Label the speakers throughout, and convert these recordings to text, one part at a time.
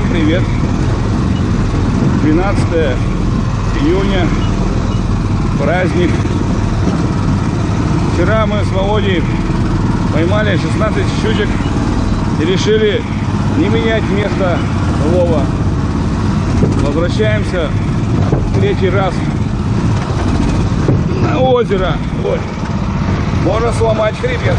Speaker 1: Всем привет! 12 июня, праздник. Вчера мы с Володей поймали 16 щучек и решили не менять место лова. Возвращаемся третий раз на озеро. Ой, можно сломать хребет.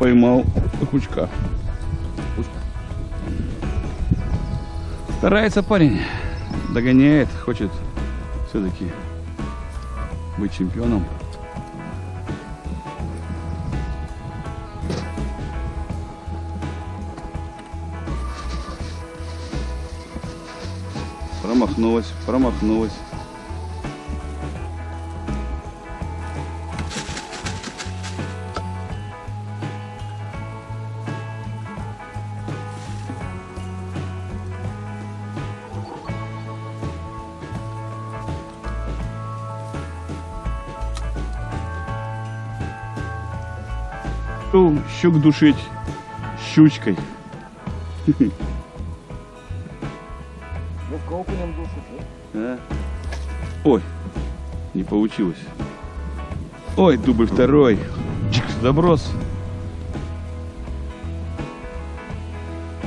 Speaker 1: Поймал хучка. Старается парень, догоняет, хочет все-таки быть чемпионом. Промахнулась, промахнулась. Решил щук душить щучкой.
Speaker 2: Ну, в окунем душит,
Speaker 1: А? Ой, не получилось. Ой, дубль второй. Чик, заброс.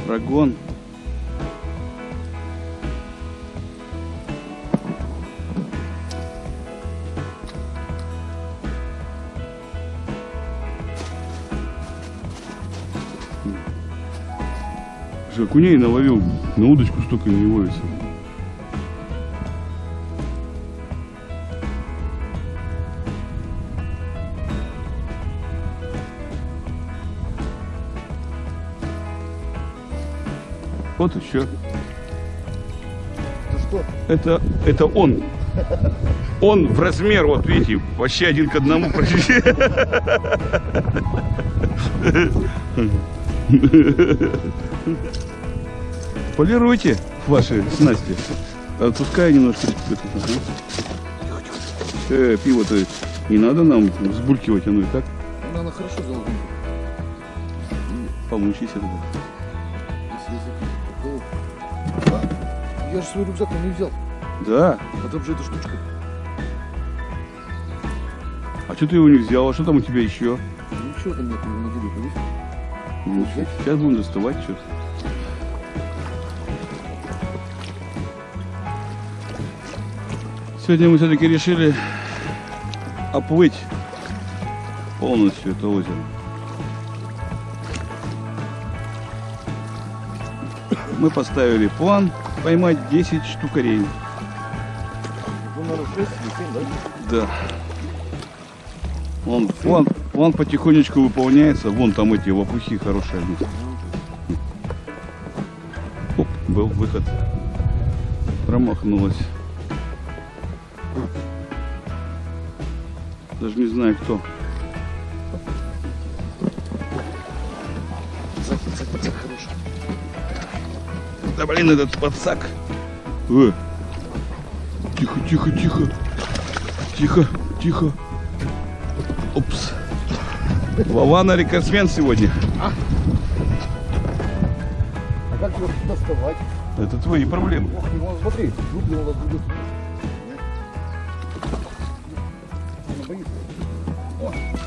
Speaker 1: Прогон. Окуней наловил, на удочку столько не ловится. Вот еще.
Speaker 2: Ты что?
Speaker 1: Это, это он. Он в размер, вот видите, вообще один к одному. почти. Полируйте ваши снасти. Отпускай немножко. Э, пиво-то не надо нам взбулькивать, оно и так.
Speaker 2: Ну, Она хорошо. Если язык. Да. Я же свой рюкзак не взял.
Speaker 1: Да.
Speaker 2: А там же эта штучка.
Speaker 1: А что ты его не взял? А что там у тебя еще?
Speaker 2: Ничего там нет, деле, видишь?
Speaker 1: Ну, Сейчас будем доставать что-то. Сегодня мы все-таки решили оплыть полностью это озеро. Мы поставили план поймать 10 штукарей.
Speaker 2: Наверное, 6 или 7, да?
Speaker 1: Вон, план, план потихонечку выполняется. Вон там эти лопухи хорошие. Оп, был выход. Промахнулась. Даже не знаю кто.
Speaker 2: Цак, цак, цак, хороший.
Speaker 1: Да блин, этот подсак. Э. Тихо, тихо, тихо. Тихо, тихо. Упс. Вована рекордсмен сегодня.
Speaker 2: А как его доставать?
Speaker 1: Это твои проблемы.
Speaker 2: Ох, вон, смотри, рубль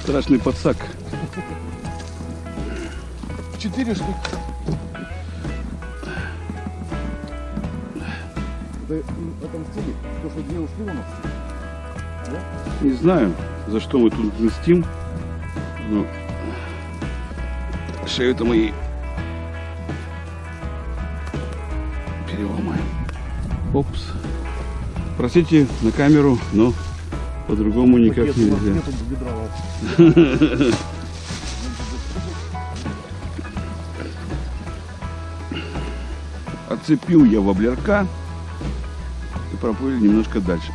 Speaker 1: Страшный подсак.
Speaker 2: Четыре штуки. Да им отомстили, то, что две ушли у нас.
Speaker 1: Не знаю, за что мы тут мстим. Но шею-то мы ей переломаем. Опс. Простите на камеру, но по-другому никак
Speaker 2: Пакет
Speaker 1: нельзя. Отцепил я воблерка и проплыли немножко дальше.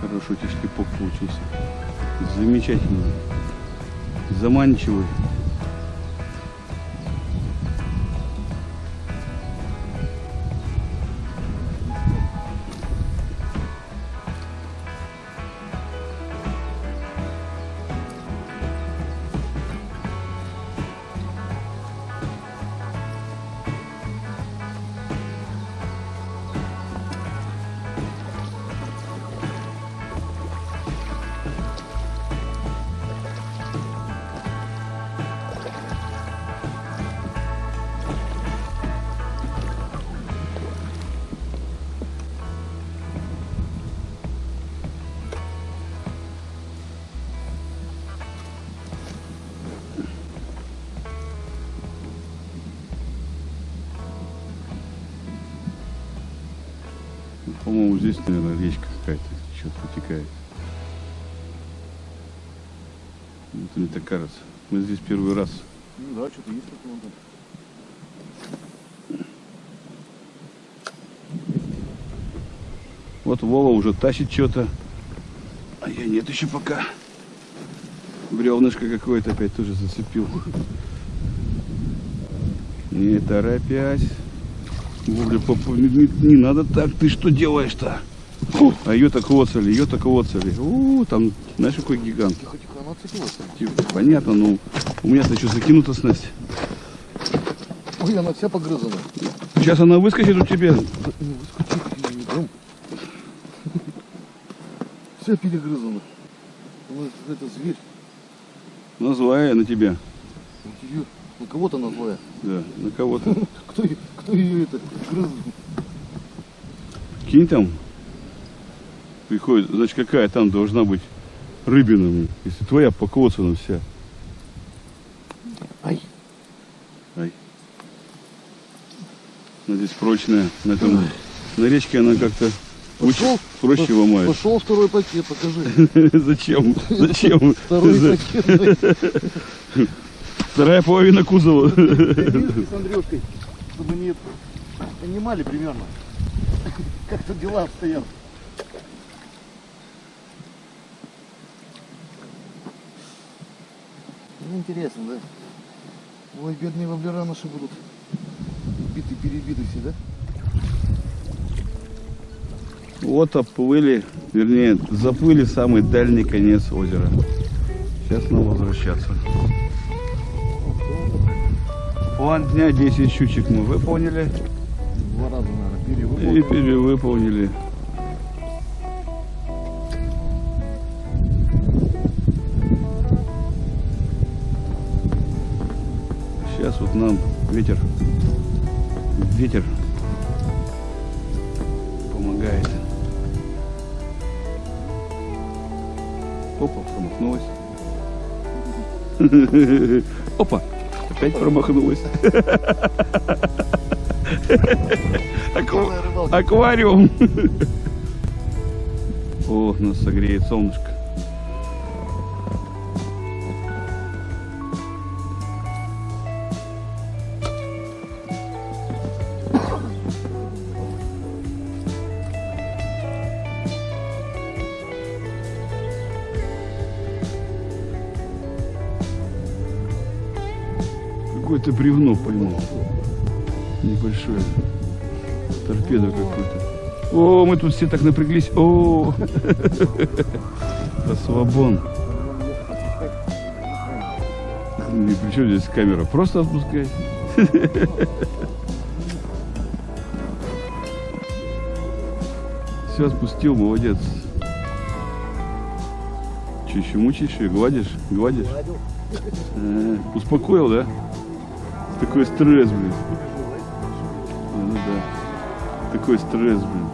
Speaker 1: Хороший шлепок получился. Замечательный. Заманчивый. Здесь, наверное, речка какая-то что-то протекает. Это мне так кажется. Мы здесь первый раз.
Speaker 2: Ну да, что-то есть такое.
Speaker 1: Вот Вова уже тащит что-то. А я нет еще пока. Бревнышко какое-то опять тоже зацепил. Не торопясь. Вовля, папа, не, не- надо так. Ты что делаешь-то? А ее так оцели, ее так оцели. У, там, знаешь, какой гигант.
Speaker 2: Тихо, тихо, она
Speaker 1: Понятно, ну, у меня-то что, закинута снасть.
Speaker 2: Ой, она вся погрызана.
Speaker 1: Сейчас она выскочит у тебя.
Speaker 2: Не выскочи, не дам. Вся перегрызана. Она это зверь.
Speaker 1: Назлая на тебя.
Speaker 2: Вот её- на кого-то она злая.
Speaker 1: Да, на кого-то.
Speaker 2: Кто, кто ее это грыз?
Speaker 1: Кинь там. Приходит, значит, какая там должна быть рыбина, если твоя покоцана вся.
Speaker 2: Ай,
Speaker 1: Ай. Она здесь прочная. На, этом, на речке она как-то
Speaker 2: Пошел,
Speaker 1: проще
Speaker 2: пошел,
Speaker 1: ломает.
Speaker 2: Пошел второй пакет, покажи.
Speaker 1: Зачем? Зачем?
Speaker 2: Второй пакет.
Speaker 1: Вторая половина кузова.
Speaker 2: С Андрюшкой, чтобы они понимали примерно, как тут дела обстоят. Ну, интересно, да? Ой, бедные воблера наши будут биты-перебиты все, да?
Speaker 1: Вот оплыли, вернее, заплыли самый дальний конец озера. Сейчас нам возвращаться. План дня 10 щучек мы выполнили
Speaker 2: Два раза, наверное,
Speaker 1: и
Speaker 2: перевыполнили.
Speaker 1: перевыполнили. Сейчас вот нам ветер, ветер помогает. Опа, промахнулась. Опа, опять промахнулась. Аквариум. О, нас согреет солнышко. Какое-то бревно поймал. Небольшое. Торпеду какую-то. О, мы тут все так напряглись. О, расслабон. И при чем здесь камера? Просто отпускай. Все, отпустил, молодец. Че, еще мучаешь ее? Гладишь? Гладишь? Э, Успокоил, да? Такой стресс, блин. Ну да. Такой стресс, блин.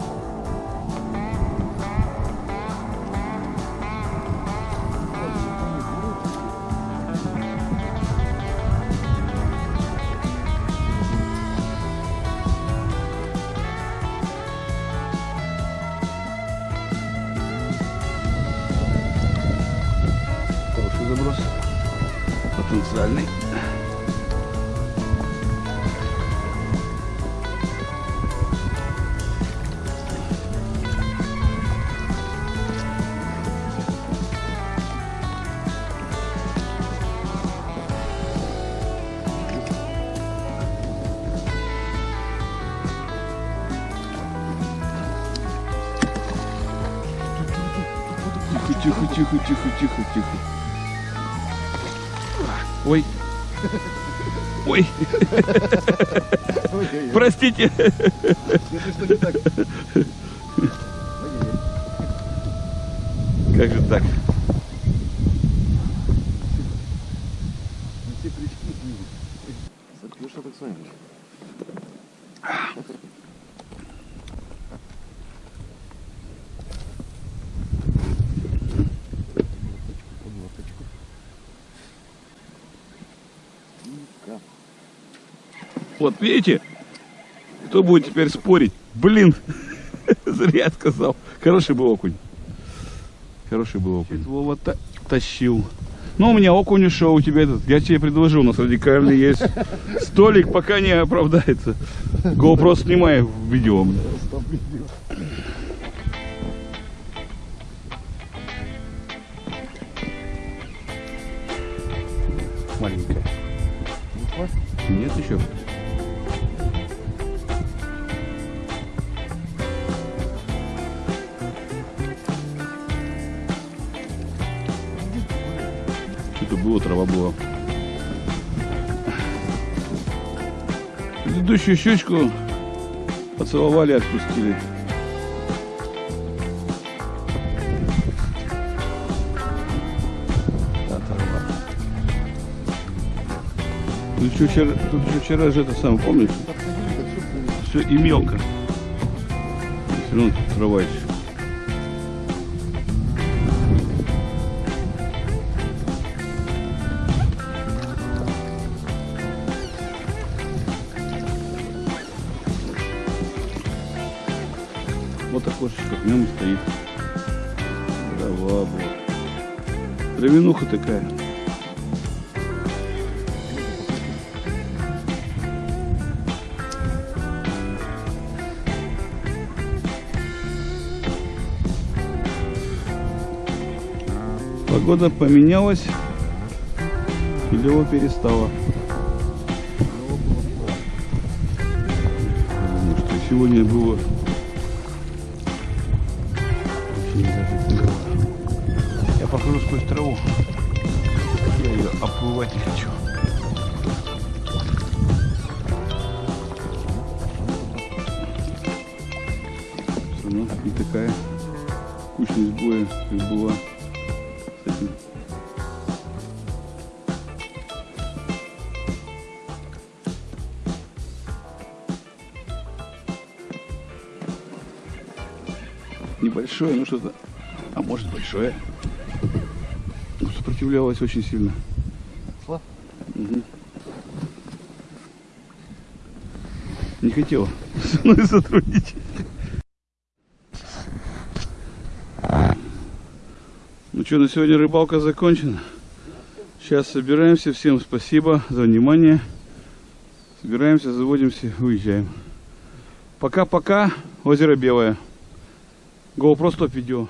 Speaker 1: Хороший заброс. Потенциальный. Тихо, тихо, тихо, тихо, тихо. Ой. Ой, простите.
Speaker 2: Это что не так? Ой-ой-ой.
Speaker 1: Как же так?
Speaker 2: Ну, все крючки ну что так с вами?
Speaker 1: Вот видите? Кто будет теперь спорить? Блин, зря сказал. Хороший был окунь. Хороший был окунь. Вова та- тащил. Ну, у меня окунь ушел, у тебя этот. Я тебе предложил, у нас радикальный есть. Столик пока не оправдается. GoPro снимай в видео. Маленькая. Нет еще? Что-то было, трава была. Предыдущую щучку поцеловали, отпустили. Тут еще вчера, тут еще вчера же это самое, помнишь?
Speaker 2: Все
Speaker 1: и мелко. Все равно трава еще. Вот. Травянуха такая. Погода поменялась, и лево перестала. Потому что сегодня было Сквозь траву. Я ее оплывать не хочу. Равно не такая кучность боя, как была с этим. Небольшое, ну что-то, а может большое. Сопротивлялось очень сильно.
Speaker 2: Ушла?
Speaker 1: Мгм. Не хотела со мной сотрудничать. Ну что, на сегодня рыбалка закончена. Сейчас собираемся. Всем спасибо за внимание. Собираемся, заводимся, уезжаем. Пока-пока. Озеро Белое. GoPro стоп видео.